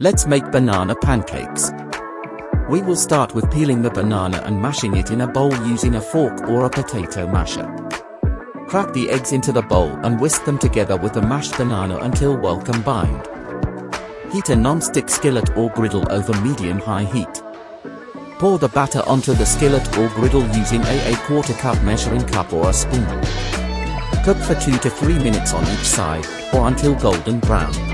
Let's make banana pancakes. We will start with peeling the banana and mashing it in a bowl using a fork or a potato masher. Crack the eggs into the bowl and whisk them together with the mashed banana until well combined. Heat a non-stick skillet or griddle over medium-high heat. Pour the batter onto the skillet or griddle using a, a quarter cup measuring cup or a spoon. Cook for 2 to 3 minutes on each side, or until golden brown.